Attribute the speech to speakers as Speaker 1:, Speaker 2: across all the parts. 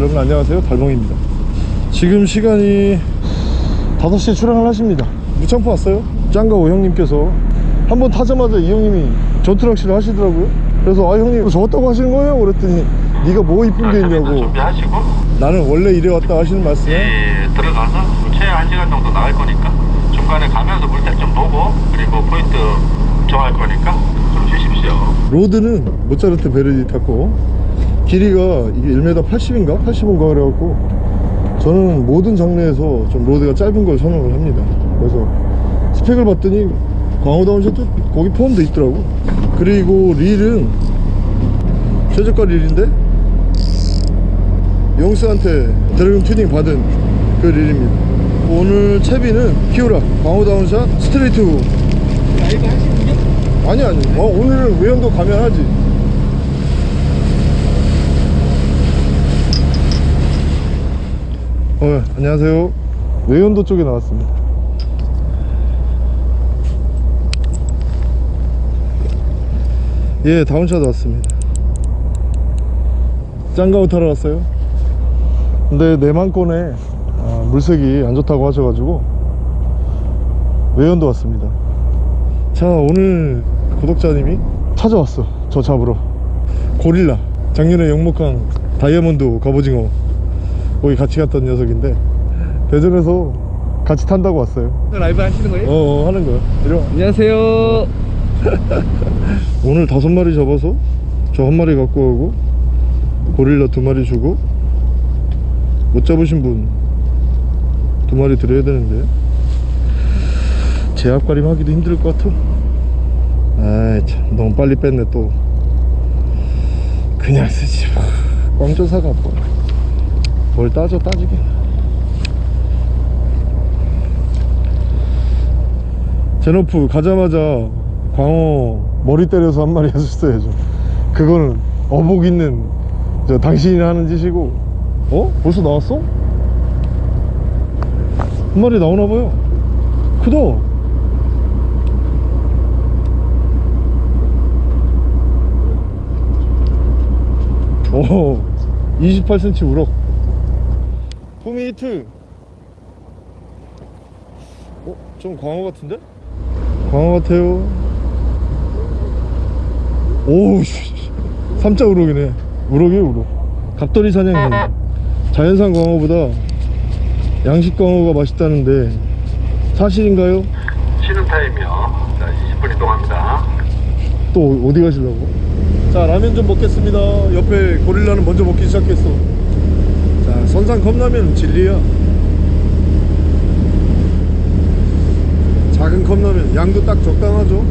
Speaker 1: 여러분 안녕하세요. 달봉입니다. 지금 시간이 5시에 출항을 하십니다. 무창포 왔어요? 짱가오 형님께서 한번 타자마자 이 형님이 전투낚시를 하시더라고요. 그래서 아 형님 저 왔다고 하시는 거예요? 그랬더니 네가 뭐 이쁜 게 있냐고.
Speaker 2: 준비하시고?
Speaker 1: 나는 원래 이래 왔다 하시는 말씀.
Speaker 2: 예, 들어가서 최 1시간 정도 나갈 거니까. 중간에 가면서 물때 좀 보고 그리고 포인트 정할 거니까 좀 쉬십시오.
Speaker 1: rod는 모차르트 베르디 탔고 길이가 이게 1m 80인가? 85인가 그래갖고 저는 모든 장르에서 좀 rod가 짧은 걸 선호를 합니다. 그래서 스펙을 봤더니 광어 down shot도 거기 포함되어 있더라고. 그리고 릴은 최저가 릴인데 영수한테 드래곤 튜닝 받은 그 릴입니다. 오늘 채비는 키우라
Speaker 3: 광어 down shot straight. hook?
Speaker 1: 아니 아니. 어, 오늘은 외연도 가면 하지 어 안녕하세요. 외연도 쪽에 나왔습니다. 예 down shot 왔습니다. 짱가우 타러 왔어요. 근데 내만권에 아, 물색이 안 좋다고 하셔가지고 외연도 왔습니다. 자 오늘 구독자님이 찾아왔어 저 잡으러. 고릴라. 작년에 영목한 다이아몬드 갑오징어 거기 같이 갔던 녀석인데 대전에서 같이 탄다고 왔어요.
Speaker 3: 라이브 하시는 거예요?
Speaker 1: 어, 어 하는 거야 이리 와
Speaker 3: 안녕하세요.
Speaker 1: 오늘 다섯 마리 잡아서 저 한 마리 갖고 가고 고릴라 두 마리 주고 못 잡으신 분 두 마리 드려야 되는데 제압가림 하기도 힘들 것 같아. 아이 참 너무 빨리 뺐네 또. 그냥 쓰지 꽝조사가 뭐. 뭘 따져 따지게. 제노프 가자마자 광어 머리 때려서 한 마리 하셨어야죠. 그거는 어복 있는 저 당신이 하는 짓이고. 어? 벌써 나왔어? 한 마리 나오나봐요. 크다. 오 28cm 우럭 히트. 어? 좀 광어 같은데? 광어 같아요. 오우 삼자 우럭이네. 우럭이에요 우럭. 갑돌이 사냥이 자연산 광어보다 양식 광어가 맛있다는데 사실인가요?
Speaker 2: 쉬는 타임이요. 자 20분 이동합니다.
Speaker 1: 또 어디 가시려고? 자 라면 좀 먹겠습니다. 옆에 고릴라는 먼저 먹기 시작했어. 자 선상 컵라면 진리야 작은 컵라면 양도 딱 적당하죠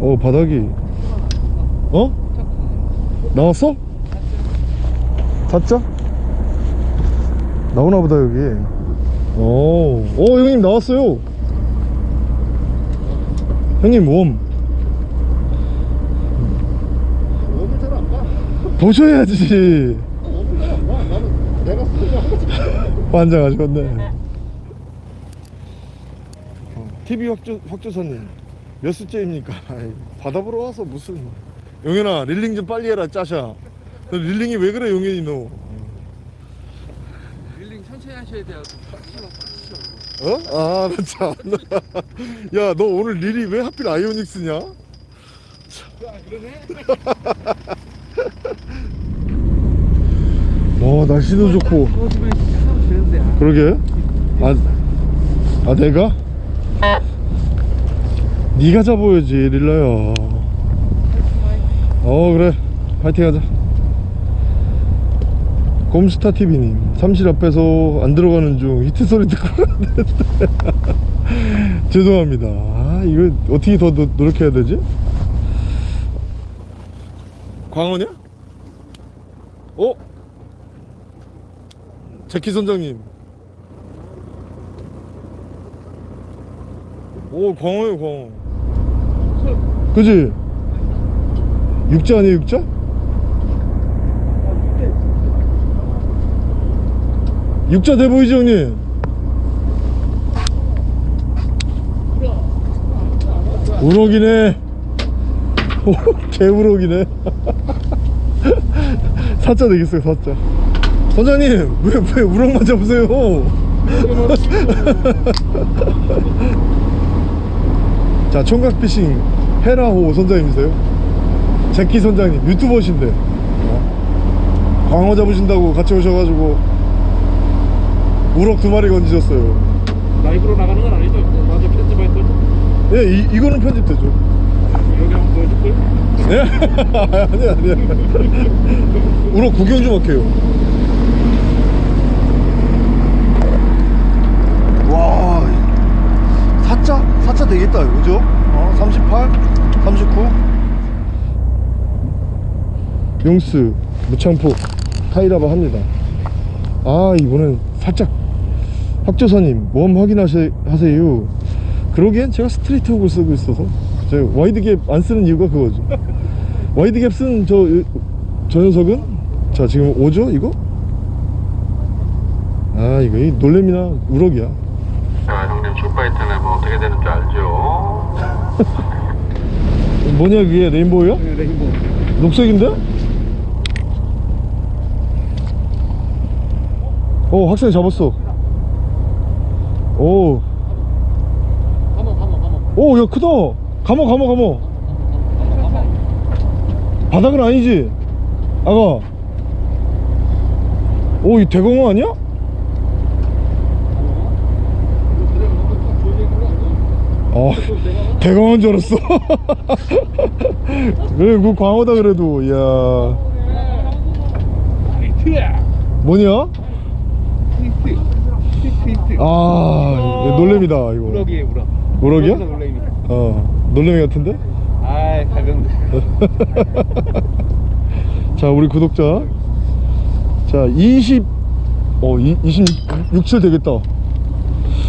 Speaker 1: 어 바닥이 어? 나왔어? 샀죠? 나오나보다 여기 오, 오 형님 나왔어요 형님 웜
Speaker 3: worm을 잘 안 봐.
Speaker 1: 보셔야지
Speaker 3: 웜을 잘 안 봐. 나는 내가 쓰고
Speaker 1: 환장하셨네 TV 확조, 확조사님 몇 수째입니까? 바다 보러 와서 무슨 용현아 reeling 좀 빨리 해라 짜샤 너 reeling이 왜 그래 용현이 너
Speaker 3: reeling 천천히 하셔야 돼요.
Speaker 1: 어? 아, 나 참. 야, 너 오늘 릴이 왜 하필 아이오닉스냐?
Speaker 3: 아 그러네.
Speaker 1: 와, 날씨도 좋고. 그러게. 아, 아 내가? 네가 잡아야지, 릴라야. 어, 그래. 파이팅 하자. 곰스타 TV님, 삼실 앞에서 안 들어가는 중 히트 소리 듣고. 죄송합니다. 아, 이거 어떻게 더 노, 노력해야 되지? 광어냐? 어? 제키 선장님. 오, 광어요, 광어. 그지? 육자 아니에요, 육자? 육자 돼 보이지, 형님? 우럭이네. 오, 개우럭이네. 사자 되겠어요 사자. 선장님 왜, 왜 우럭만 잡으세요? 자 총각피싱. 헤라호 선장님이세요? 제키 선장님 유튜버신데. 광어 잡으신다고 같이 오셔가지고 우럭 두 마리 건지셨어요
Speaker 3: 라이브로 나가는 건 아니죠? 나중에 편집할 거죠?
Speaker 1: 예, 이, 이거는 편집되죠
Speaker 3: 여기 한번 보여줄까요?
Speaker 1: 네? 아니야 아니야 우럭 구경 좀 할게요 와 사자? 사자 되겠다 그죠? 어, 38, 39 용스 무창포 타이라바 합니다 아 이번엔 살짝 확조사님 worm 확인하세요 그러기엔 제가 straight hook을 쓰고 있어서 제가 wide gap 안 쓰는 이유가 그거죠 wide gap 쓴 저, 저 녀석은 자 지금 오죠 이거? 아 이거 이 놀래미나 우럭이야
Speaker 2: 자, 형님 출바이트는 뭐 어떻게 되는 줄 알죠?
Speaker 1: 뭐냐 그게 레인보우야?
Speaker 3: 네, 레인보우
Speaker 1: 녹색인데? 오 학생 잡았어 오
Speaker 3: 가모 가모 가모
Speaker 1: 오, 야, 크다. 감어, 감어, 감어. 바닥은 아니지? 아가. 오, 이 대공어 아니야? 어, 대공어인 줄 알았어. 그래, 그 광어다 그래도, 이야. 뭐냐? 아, 이거 놀래미다, 이거.
Speaker 3: 우럭이에요 우럭.
Speaker 1: 우럭이야?
Speaker 3: 놀래미.
Speaker 1: 어, 놀래미 같은데?
Speaker 3: 아이 가볍네
Speaker 1: 자 우리 구독자. 자 20, 어 26, 7 되겠다.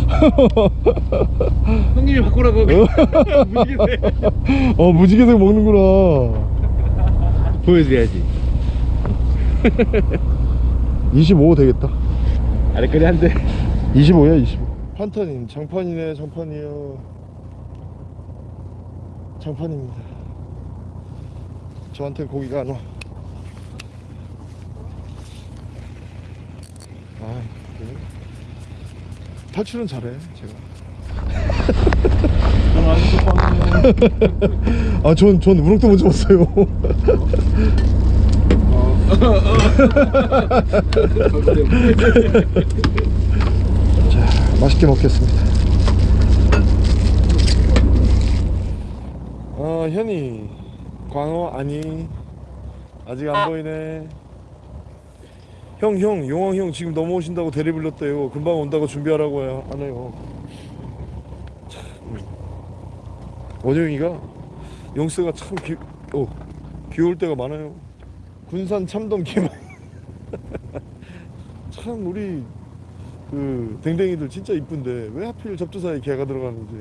Speaker 3: 형님이 바꾸라고 무지개세
Speaker 1: 어 무지개색 먹는구나.
Speaker 3: 보여줘야지.
Speaker 1: 25 되겠다.
Speaker 3: 아래까지 한대
Speaker 1: 25야 25 판타님 장판이네 장판이요. 장판입니다. 저한테 고기가 안와. 아 그래? 탈출은 잘해 제가. 아, 전, 전 우럭도 못 잡았어요. 자, 맛있게 먹겠습니다. 아, 현이. 광어 아니. 아직 안 보이네. 형, 형, 용왕 형 지금 넘어오신다고 대리 불렀대요. 금방 온다고 준비하라고 해- 하네요. 참. 원영이가 용스가 참 귀, 어, 귀여울 때가 많아요. 군산 참돔 개만. 참 우리 그 댕댕이들 진짜 이쁜데 왜 하필 접두사에 개가 들어가는지.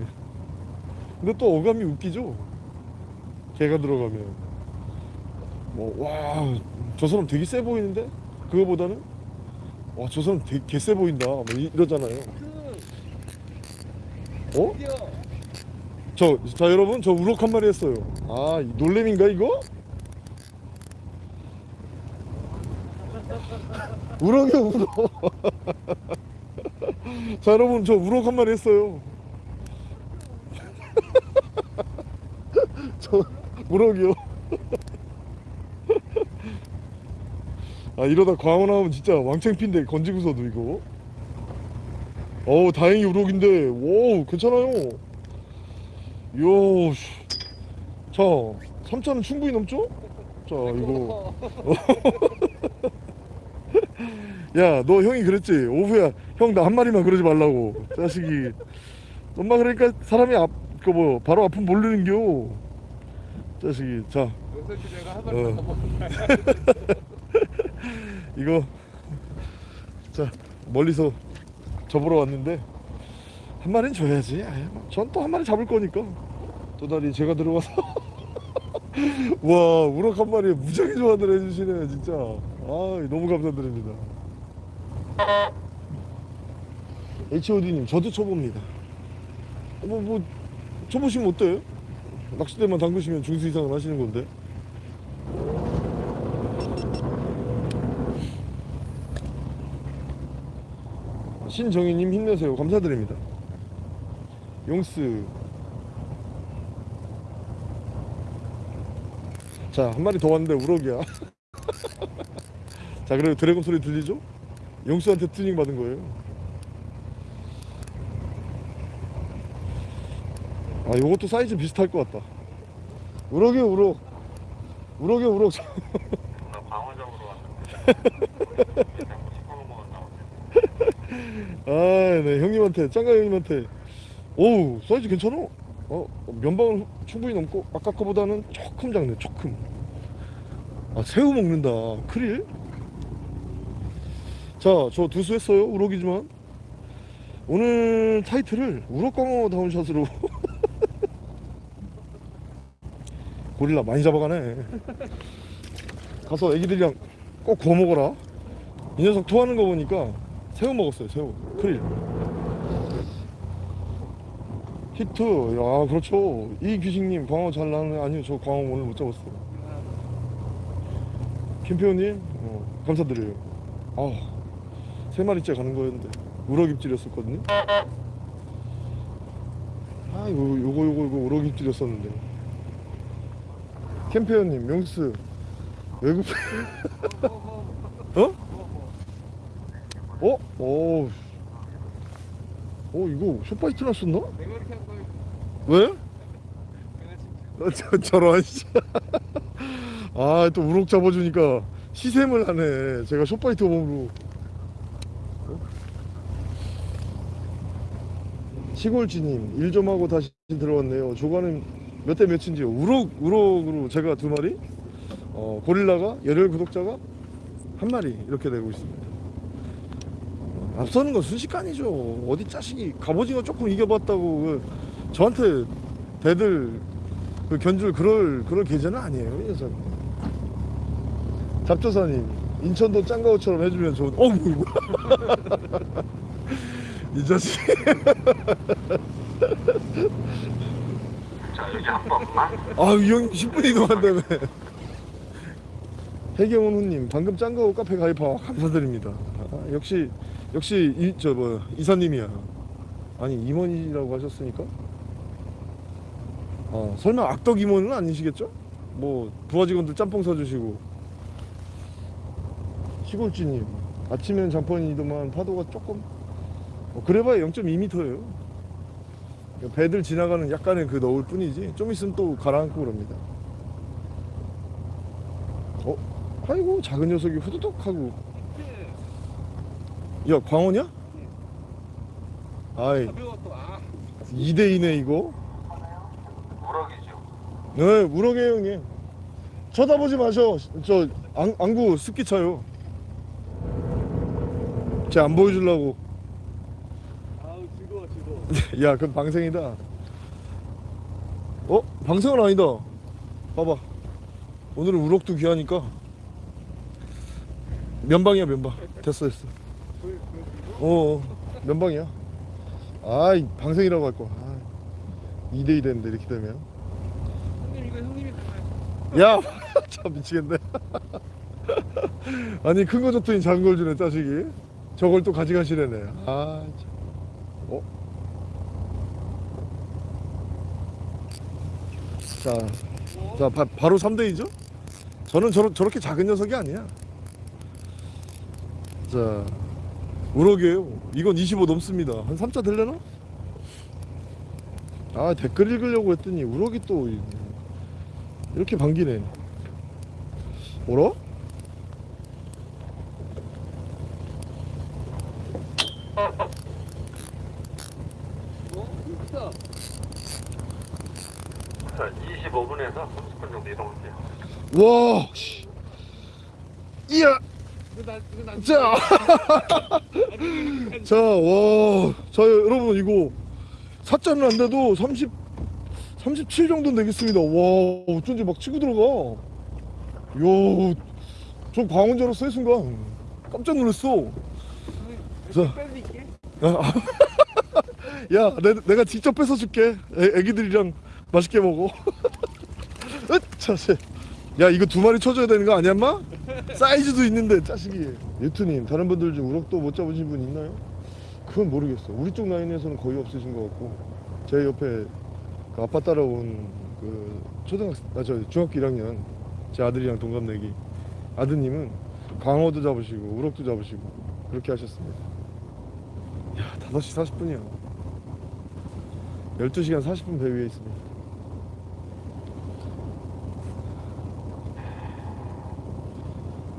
Speaker 1: 근데 또 어감이 웃기죠. 개가 들어가면 뭐와저 사람 되게 세 보이는데 그거보다는 와 저 사람 되게 개세 보인다 뭐 이- 이러잖아요. 어? 저, 자 여러분 저 우럭 한 마리 했어요 아이 놀래미인가 이거? 우럭이야 우럭 자 여러분 저 우럭 한 마리 했어요 저 우럭이요 아 이러다 광어 나오면 진짜 왕창피인데 건지고서도 이거 어우 다행히 우럭인데 오 괜찮아요 이야, 씨. 자, 3차는 충분히 넘죠? 자, 이거. 야, 너 형이 그랬지? 오후야, 형 나 한 마리만 그러지 말라고. 자식이. 엄마 그러니까 사람이 앞, 그 뭐, 바로 아픔 모르는겨. 자식이. 자, 어. 이거. 자, 멀리서 접으러 왔는데. 한 마리는 줘야지. 전 또 한 마리 잡을 거니까. 도다리 제가 들어가서. 와, 우럭 한 마리에 무지하게 좋아들 해주시네, 진짜. 아, 너무 감사드립니다. HOD님, 저도 쳐봅니다. 뭐, 뭐, 쳐보시면 어때요? 낚싯대만 담그시면 중수 이상은 하시는 건데 신정희님 힘내세요 감사드립니다 용스 자 한 마리 더 왔는데 우럭이야 자 그래도 드래곤 소리 들리죠? 용수한테 튜닝 받은 거예요. 아 요것도 사이즈 비슷할 것 같다. 우럭이 우럭. 우럭이 우럭.
Speaker 2: 나 왔는데. 시커먼 거 나오네.
Speaker 1: 아네 형님한테 짱가 형님한테. 오우 사이즈 괜찮아? 어 면방은 충분히 넘고 아까 거보다는 조금 작네 조금. 아 새우 먹는다. 크릴 자 저 두수 했어요. 우럭이지만. 오늘 타이틀을 우럭광어 다운샷으로. 고릴라 많이 잡아가네. 가서 애기들이랑 꼭 구워 먹어라. 이 녀석 토하는 거 보니까 새우 먹었어요 새우. 크릴. 히트. 야 그렇죠. 이 귀식님 광어 잘 나는 아니요. 저 광어 오늘 못 잡았어요. 김표님 어, 감사드려요. 아 세 마리째 가는 거였는데 우럭 입질이었었거든요 아 이거 요거 요거 요거 우럭 입질이었었는데 캠페어님 명스 외국 어? 어? 어? 어 이거 쇼파이트 났었나? 왜? 어. 저, 저런 씨. 아또 우럭 잡아주니까 시샘을 하네 제가 쇼파이트 몸으로 시골지님 일 좀 하고 다시 들어왔네요. 조과는 몇대 몇인지요? 우럭 우럭으로 제가 두 마리? 어, 고릴라가 열혈 구독자가 한 마리 이렇게 되고 있습니다. 어, 앞서는 건 순식간이죠. 어디 자식이 갑오징어 조금 이겨봤다고 그 저한테 대들 그 견줄 그럴 그럴 계좌는 아니에요 이 녀석. 잡조사님 인천도 짱가오처럼 해주면 좋은 어우 이 자식.
Speaker 2: 자, 여기 한 번만.
Speaker 1: 아이 형 10분 이동한다며. 해경원 후님 방금 짱가오 카페 가입하 감사드립니다. 아, 역시 역시 이 저 뭐 이사님이야. 아니 임원이라고 하셨으니까? 아 설마 악덕 임원은 아니시겠죠? 뭐 부하 직원들 짬뽕 사주시고. 시골지님 아침엔 장판이더만 파도가 조금 어, 그래봐야 0.2m예요 배들 지나가는 약간의 그 너울 뿐이지 좀 있으면 또 가라앉고 그럽니다 어? 아이고 작은 녀석이 후두둑 하고 야 광어냐? 아이
Speaker 3: 가벼워 또. 아.
Speaker 1: 2대2네 이거. 네 우럭이에요 형님 쳐다보지 마셔 저 안, 안구 습기 차요 쟤안 보여주려고. 야 그건 방생이다 어? 방생은 아니다 봐봐 오늘은 우럭도 귀하니까 면방이야 면방 됐어 됐어 어, 어 면방이야 아이 방생이라고 할거 아, 2대2 됐는데 이렇게 되면
Speaker 3: 형님 이거 형님이.
Speaker 1: 야, 참 미치겠네. 아니 큰 거 줬더니 작은 걸 주네 자식이. 저걸 또 가져가시려네. 아, 참. 어? 자, 자 바, 바로 3대2죠? 저는 저러, 저렇게 작은 녀석이 아니야. 자, 우럭이에요. 이건 25 넘습니다. 한 3자 될려나? 아 댓글 읽으려고 했더니 우럭이 또 이- 이렇게 반기네. 뭐라?
Speaker 3: 어? 이거 크다.
Speaker 2: 자, 25분에서 30분 정도 이동할게요.
Speaker 1: 와, 씨. 이야. 자, 자, 와, 자 여러분 이거 사자는 안 돼도 30, 37 정도는 되겠습니다. 와, 어쩐지 막 치고 들어가. 이야, 저 광원 줄 알았어 이 순간. 깜짝 놀랐어. 자.
Speaker 3: 뺄릴게.
Speaker 1: 야, 내, 내가 직접 뺏어줄게. 애, 애기들이랑 맛있게 먹어. 으차, 씨. 야, 이거 두 마리 쳐줘야 되는 거 아니야, 인마? 사이즈도 있는데, 자식이. 유튜님, 다른 분들 중 우럭도 못 잡으신 분 있나요? 그건 모르겠어. 우리 쪽 라인에서는 거의 없으신 것 같고, 제 옆에 그 아빠 따라온 그 초등학생, 아, 저 중학교 1학년 제 아들이랑 동갑내기 아드님은 광어도 잡으시고, 우럭도 잡으시고, 그렇게 하셨습니다. 야, 5시 40분이야. 12시간 40분 배 위에 있습니다.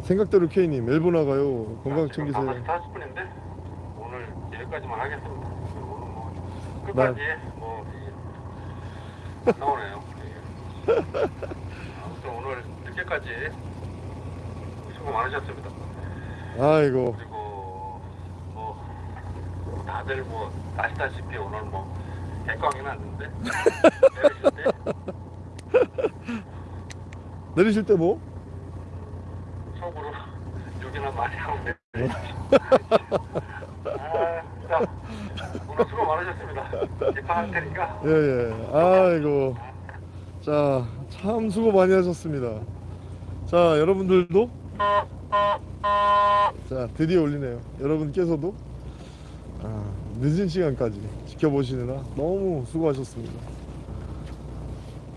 Speaker 1: 생각대로 K님 멜보나 가요. 건강 챙기세요.
Speaker 2: 40분인데 오늘 여기까지만 하겠습니다. 오늘 뭐 끝까지 뭐 이- 안 나오네요. 예. 아무튼 오늘 늦게까지 수고 많으셨습니다.
Speaker 1: 아이고
Speaker 2: 그리고 뭐 다들 뭐 아시다시피 오늘 뭐 해광이 났는데 내리실 때
Speaker 1: 내리실 때 뭐?
Speaker 2: 속으로 욕이나 많이 내리십시오. 아, 자, 오늘 수고 많으셨습니다. 입항할 테니까
Speaker 1: 예 예. 아이고 자 참 수고 많이 하셨습니다. 자 여러분들도 자 드디어 올리네요. 여러분께서도 아, 늦은 시간까지 지켜보시느라 너무 수고하셨습니다.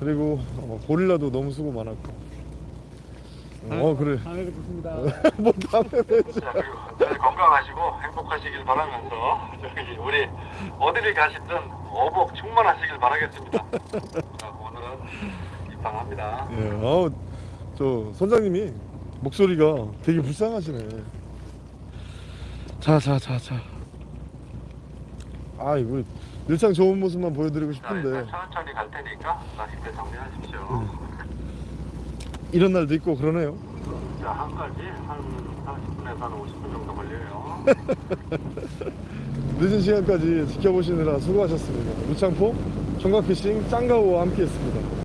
Speaker 1: 그리고 어, 고릴라도 너무 수고 많았고. 어 그래.
Speaker 3: 다음에 뵙겠습니다.
Speaker 1: 뭐 다음에 뵙지.
Speaker 2: 자, 그리고 늘 건강하시고 행복하시길 바라면서 저기 우리 어디를 가시든 어복 충만하시길 바라겠습니다. 자, 오늘은 입항합니다.
Speaker 1: 예, 아우 저 선장님이 목소리가 되게 불쌍하시네. 자, 자, 자, 자. 아, 이거 일상 좋은 모습만 보여드리고
Speaker 2: 자,
Speaker 1: 싶은데
Speaker 2: 일단 천천히 갈 테니까 낚싯대 정리하십시오.
Speaker 1: 이런 날도 있고 그러네요.
Speaker 2: 자, 한까지 한 40분에서 한 50분 정도 걸려요.
Speaker 1: 늦은 시간까지 지켜보시느라 수고하셨습니다. 우창포 청각피싱 짱가오와 함께 했습니다.